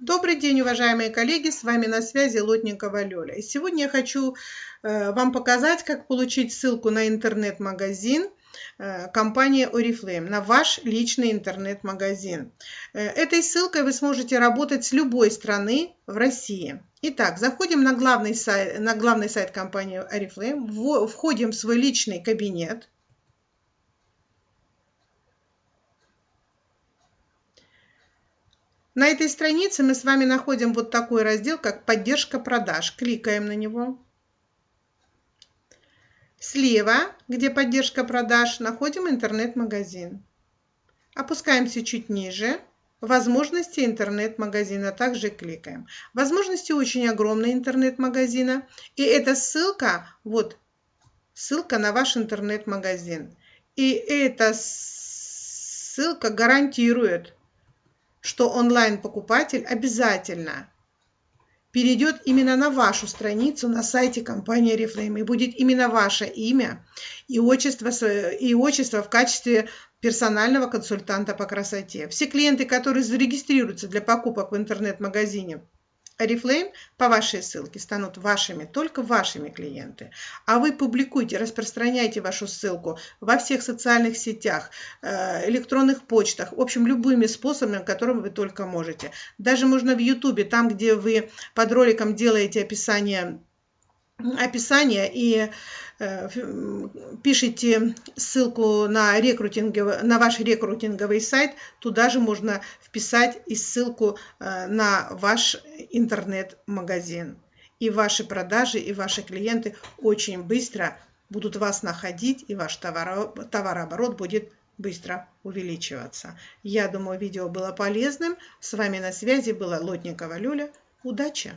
Добрый день, уважаемые коллеги, с вами на связи Лотникова Лёля. И сегодня я хочу э, вам показать, как получить ссылку на интернет-магазин э, компании Oriflame, на ваш личный интернет-магазин. Э, этой ссылкой вы сможете работать с любой страны в России. Итак, заходим на главный сайт, на главный сайт компании Oriflame, входим в свой личный кабинет, На этой странице мы с вами находим вот такой раздел, как «Поддержка продаж». Кликаем на него. Слева, где поддержка продаж, находим интернет-магазин. Опускаемся чуть ниже. Возможности интернет-магазина. Также кликаем. Возможности очень огромные интернет-магазина. И эта ссылка, вот ссылка на ваш интернет-магазин. И эта ссылка гарантирует что онлайн-покупатель обязательно перейдет именно на вашу страницу на сайте компании Reflame и будет именно ваше имя и отчество, и отчество в качестве персонального консультанта по красоте. Все клиенты, которые зарегистрируются для покупок в интернет-магазине Oriflame по вашей ссылке станут вашими, только вашими клиенты. А вы публикуйте, распространяйте вашу ссылку во всех социальных сетях, э, электронных почтах, в общем, любыми способами, которыми вы только можете. Даже можно в YouTube, там, где вы под роликом делаете описание описание и э, пишите ссылку на, рекрутинговый, на ваш рекрутинговый сайт, туда же можно вписать и ссылку э, на ваш интернет-магазин. И ваши продажи, и ваши клиенты очень быстро будут вас находить, и ваш товаро, товарооборот будет быстро увеличиваться. Я думаю, видео было полезным. С вами на связи была Лотникова Люля. Удачи!